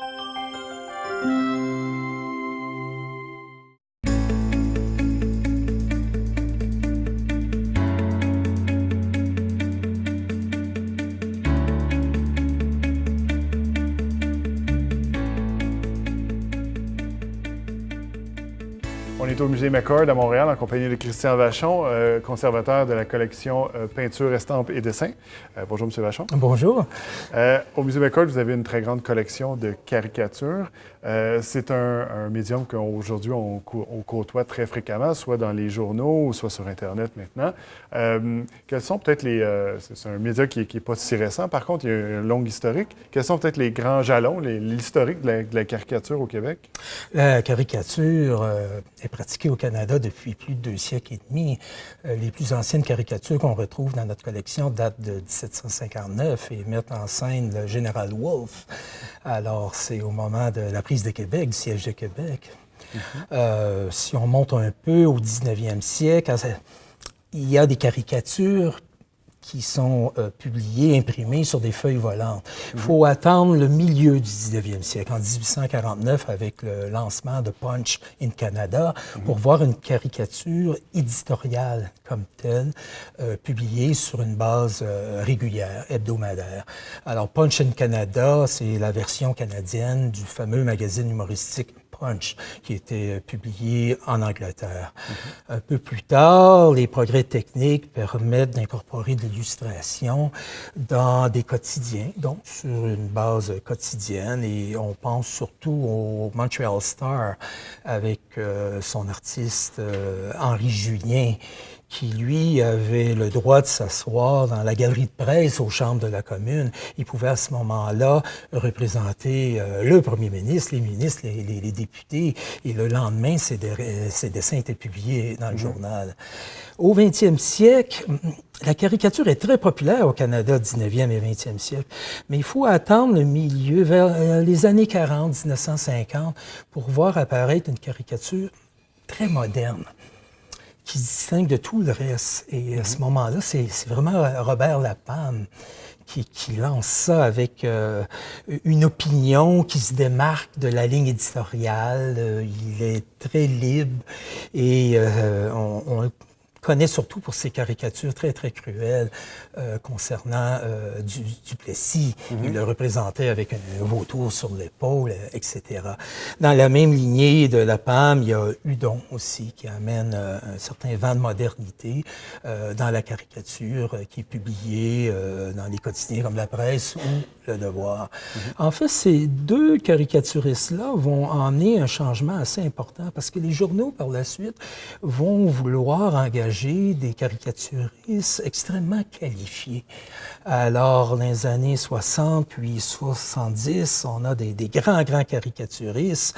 Thank you. Est au musée McCord à Montréal en compagnie de Christian Vachon, euh, conservateur de la collection euh, Peinture, Estampes et Dessins. Euh, bonjour, M. Vachon. Bonjour. Euh, au musée McCord, vous avez une très grande collection de caricatures. Euh, c'est un, un, médium qu'aujourd'hui on, on, côtoie très fréquemment, soit dans les journaux, soit sur Internet maintenant. Quels sont peut-être les... c'est un média qui n'est pas si récent, par contre, il y a une longue historique. Quels sont peut-être les grands jalons, l'historique de, de, la caricature au Québec? La caricature est pratiquée au Canada depuis plus de deux siècles et demi. Euh, les plus anciennes caricatures qu'on retrouve dans notre collection datent de 1759 et mettent en scène le général Wolfe. Alors, c'est au moment de la prise de Québec, du siège de Québec. Mm -hmm. euh, si on monte un peu au 19e siècle, il y a des caricatures qui sont euh, publiés, imprimés sur des feuilles volantes. Il faut attendre le milieu du 19e siècle, en 1849, avec le lancement de Punch in Canada, -hmm. pour voir une caricature éditoriale comme telle, euh, publiée sur une base euh, régulière, hebdomadaire. Alors, Punch in Canada, c'est la version canadienne du fameux magazine humoristique Punch, qui était publié en Angleterre. -hmm. Un peu plus tard, les progrès techniques permettent d'incorporer de l'illustration dans des quotidiens, donc sur une base quotidienne, et on pense surtout au Montreal Star avec euh, son artiste euh, Henri Julien, qui, lui, avait le droit de s'asseoir dans la galerie de presse aux chambres de la commune. Il pouvait à ce moment-là représenter euh, le premier ministre, les ministres, les, les, les, députés, et le lendemain, ses, ses dessins étaient publiés dans le mmh. journal. Au 20e siècle, la caricature est très populaire au Canada, 19e et 20e siècle, mais il faut attendre le milieu, vers les années 40, 1950, pour voir apparaître une caricature très moderne qui se distingue de tout le reste. Et à ce moment-là, c'est vraiment Robert Lapam qui, qui, lance ça avec euh, une opinion qui se démarque de la ligne éditoriale. Euh, il est très libre et euh, on, on connaît surtout pour ses caricatures très, très cruelles euh, concernant euh, du, Duplessis. Mm -hmm. Il le représentait avec un vautour sur l'épaule, etc. Dans la même lignée de la PAM, il y a Hudon aussi, qui amène euh, un certain vent de modernité euh, dans la caricature, euh, qui est publié euh, dans les quotidiens comme La Presse ou Le Devoir. Mm -hmm. En fait, ces deux caricaturistes-là vont emmener un changement assez important parce que les journaux, par la suite, vont vouloir engager des caricaturistes extrêmement qualifiés. Alors, dans les années 60 puis 70, on a des, des grands, grands caricaturistes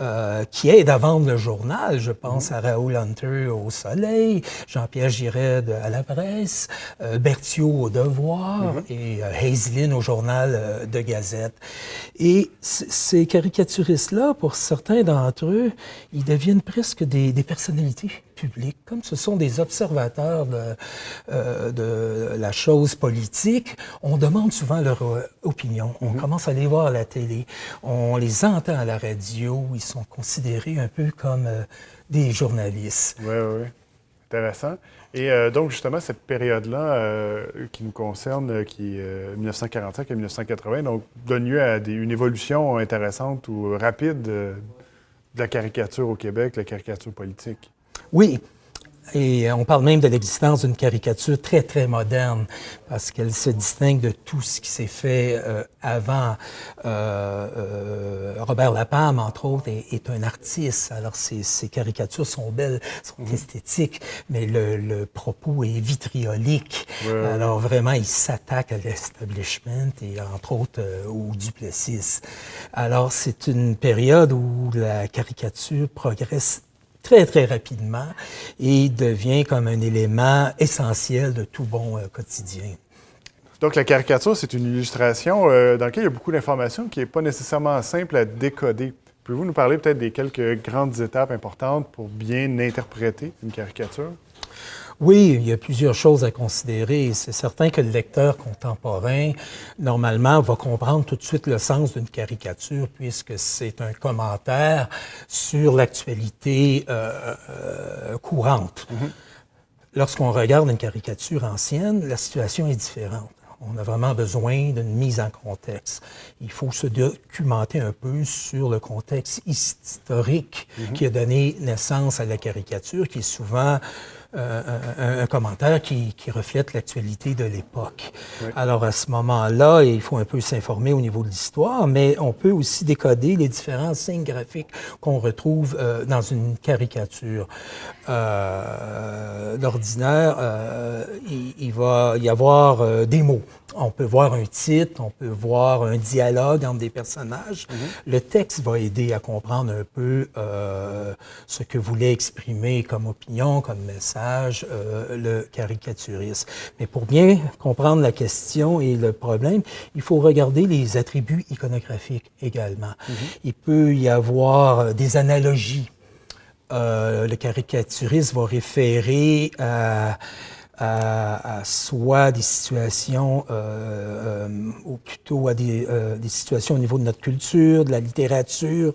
euh, qui aident à vendre le journal. Je pense mmh. à Raoul Hunter au Soleil, Jean-Pierre Giret à la presse, euh, Berthiaud au Devoir mmh. et euh, Hazelin au journal euh, de Gazette. Et ces caricaturistes-là, pour certains d'entre eux, ils deviennent presque des, des personnalités comme ce sont des observateurs de, euh, de la chose politique, on demande souvent leur euh, opinion. On mm -hmm. commence à les voir à la télé, on les entend à la radio, ils sont considérés un peu comme euh, des journalistes. Oui, oui, oui. Intéressant. Et donc, justement, cette période-là qui nous concerne, qui est 1945 à 1980, donc, donne lieu à des, une évolution intéressante ou rapide de la caricature au Québec, la caricature politique. Oui, et on parle même de l'existence d'une caricature très, très moderne, parce qu'elle se distingue de tout ce qui s'est fait euh, avant. Euh, euh, Robert Lapalme, entre autres, est, est, un artiste. Alors, ses, ses, caricatures sont belles, sont mmh. esthétiques, mais le, le, propos est vitriolique. Ouais, Alors, vraiment, il s'attaque à l'establishment et, entre autres, euh, au Duplessis. Alors, c'est une période où la caricature progresse très, très rapidement et devient comme un élément essentiel de tout bon euh, quotidien. Donc, la caricature, c'est une illustration euh, dans laquelle il y a beaucoup d'informations qui n'est pas nécessairement simple à décoder. Pouvez-vous nous parler peut-être des quelques grandes étapes importantes pour bien interpréter une caricature? Oui, il y a plusieurs choses à considérer. C'est certain que le lecteur contemporain, normalement, va comprendre tout de suite le sens d'une caricature puisque c'est un commentaire sur l'actualité euh, euh, courante. Mm-hmm. Lorsqu'on regarde une caricature ancienne, la situation est différente. On a vraiment besoin d'une mise en contexte. Il faut se documenter un peu sur le contexte historique mm-hmm. qui a donné naissance à la caricature, qui est souvent euh, un, commentaire qui, reflète l'actualité de l'époque. Alors à ce moment-là, il faut un peu s'informer au niveau de l'histoire, mais on peut aussi décoder les différents signes graphiques qu'on retrouve euh, dans une caricature. Euh, D'ordinaire, euh, il, il, va y avoir des mots. On peut voir un titre, on peut voir un dialogue entre des personnages. Mm-hmm. Le texte va aider à comprendre un peu ce que voulait exprimer comme opinion, comme message euh, le caricaturiste. Mais pour bien comprendre la question et le problème, il faut regarder les attributs iconographiques également. Mhm. Il peut y avoir euh, des analogies. Euh, le caricaturiste va référer à à, soit des situations, euh, euh, ou plutôt à des, euh, des, situations au niveau de notre culture, de la littérature,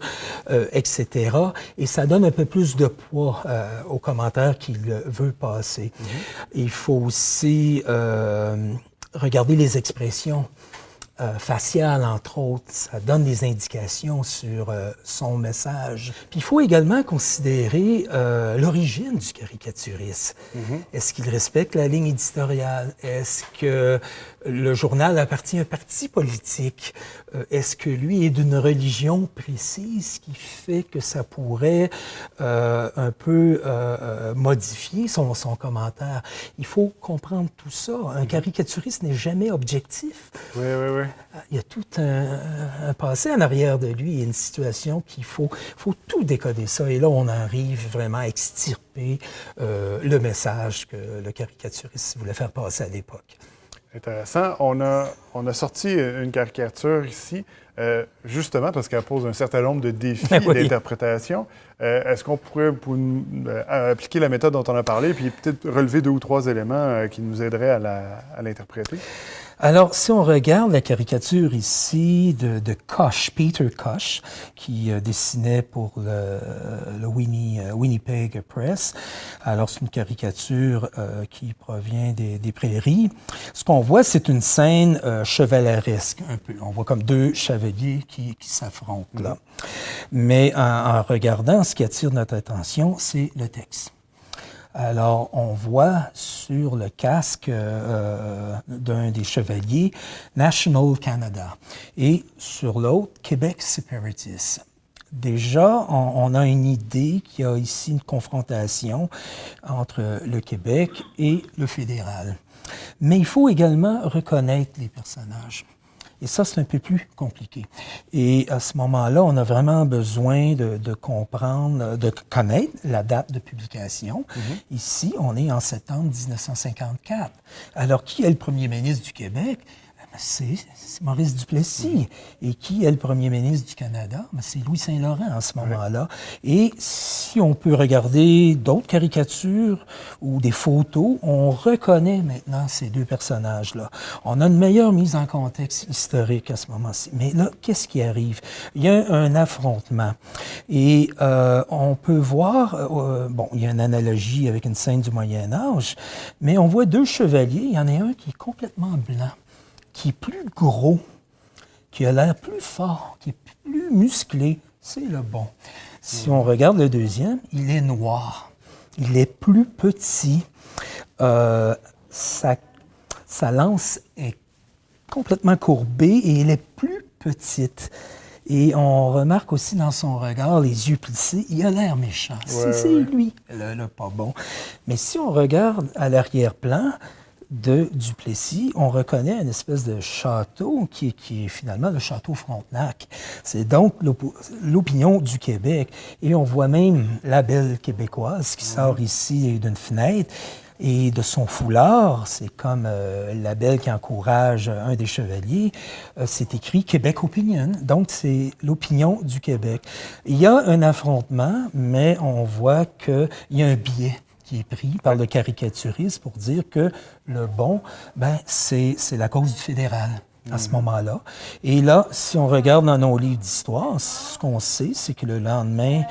euh, etc. Et ça donne un peu plus de poids euh, aux commentaires qu'il veut passer. Mm-hmm. Il faut aussi regarder les expressions. Euh, facial, entre autres. Ça donne des indications sur euh, son message. Puis il faut également considérer euh, l'origine du caricaturiste. Mm-hmm. Est-ce qu'il respecte la ligne éditoriale? Est-ce que le journal appartient à un parti politique? Euh, est-ce que lui est d'une religion précise qui fait que ça pourrait un peu modifier son, son, commentaire? Il faut comprendre tout ça. Un mhm. caricaturiste n'est jamais objectif. Oui, oui, oui. Il y a tout un, un passé en arrière de lui et une situation qu'il faut, faut tout décoder ça. Et là, on arrive vraiment à extirper le message que le caricaturiste voulait faire passer à l'époque. Intéressant. On a, on a sorti une caricature ici, euh, justement parce qu'elle pose un certain nombre de défis d'interprétation. Euh, est-ce qu'on pourrait euh, appliquer la méthode dont on a parlé, puis peut-être relever deux ou trois éléments qui nous aideraient à l'interpréter? Alors, si on regarde la caricature ici de, de Koch, Peter Koch, qui euh, dessinait pour le, le Winnie, euh, Winnipeg Press, alors c'est une caricature euh, qui provient des, des, prairies. Ce qu'on voit, c'est une scène chevaleresque, un peu. On voit comme deux chevaliers qui, qui s'affrontent là. Mm-hmm. Mais en, en regardant, ce qui attire notre attention, c'est le texte. Alors, on voit sur le casque euh, d'un des chevaliers National Canada et sur l'autre Québec Separatis. Déjà, on, a une idée qu'il y a ici une confrontation entre le Québec et le fédéral. Mais il faut également reconnaître les personnages. Et ça, c'est un peu plus compliqué. Et à ce moment-là, on a vraiment besoin de, de, comprendre, de connaître la date de publication. Mm-hmm. Ici, on est en septembre 1954. Alors, qui est le premier ministre du Québec? C'est Maurice Duplessis. Et qui est le premier ministre du Canada? Ben, c'est Louis Saint-Laurent à ce moment-là. Et si on peut regarder d'autres caricatures ou des photos, on reconnaît maintenant ces deux personnages-là. On a une meilleure mise en contexte historique à ce moment-ci. Mais là, qu'est-ce qui arrive? Il y a un affrontement. Et euh, on peut voir, euh, bon, il y a une analogie avec une scène du Moyen Âge, mais on voit deux chevaliers. Il y en a un qui est complètement blanc qui est plus gros, qui a l'air plus fort, qui est plus musclé, c'est le bon. Si on regarde le deuxième, il est noir. Il est plus petit. Euh, sa, sa, lance est complètement courbée et elle est plus petite. Et on remarque aussi dans son regard les yeux plissés, il a l'air méchant. c'est lui, le, le, pas bon. Mais si on regarde à l'arrière-plan, de Duplessis, on reconnaît une espèce de château qui est, qui est finalement le château Frontenac. C'est donc l'opinion du Québec. Et on voit même la belle québécoise qui sort ici d'une fenêtre. Et de son foulard, c'est comme euh, la belle qui encourage un des chevaliers, euh, c'est écrit Québec Opinion. Donc, c'est l'opinion du Québec. Il y a un affrontement, mais on voit qu'il y a un biais qui est pris par le caricaturiste pour dire que le bon, ben, c'est la cause du fédéral à ce moment-là. Et là, si on regarde dans nos livres d'histoire, ce qu'on sait, c'est que le lendemain,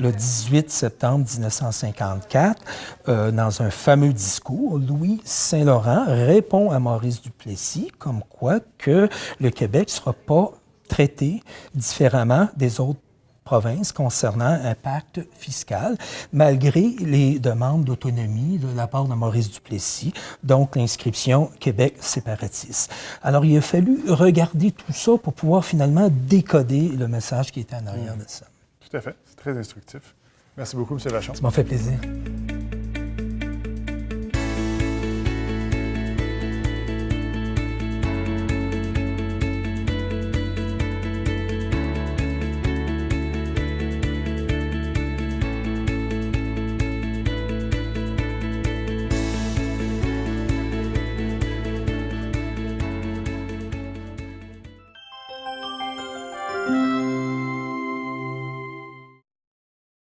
le 18 septembre 1954, euh, dans un fameux discours, Louis Saint-Laurent répond à Maurice Duplessis comme quoi que le Québec ne sera pas traité différemment des autres province concernant un pacte fiscal, malgré les demandes d'autonomie de la part de Maurice Duplessis, donc l'inscription Québec séparatiste. Alors, il a fallu regarder tout ça pour pouvoir finalement décoder le message qui était en arrière de ça. Tout à fait. C'est très instructif. Merci beaucoup, M. Lachon. Ça m'a fait plaisir.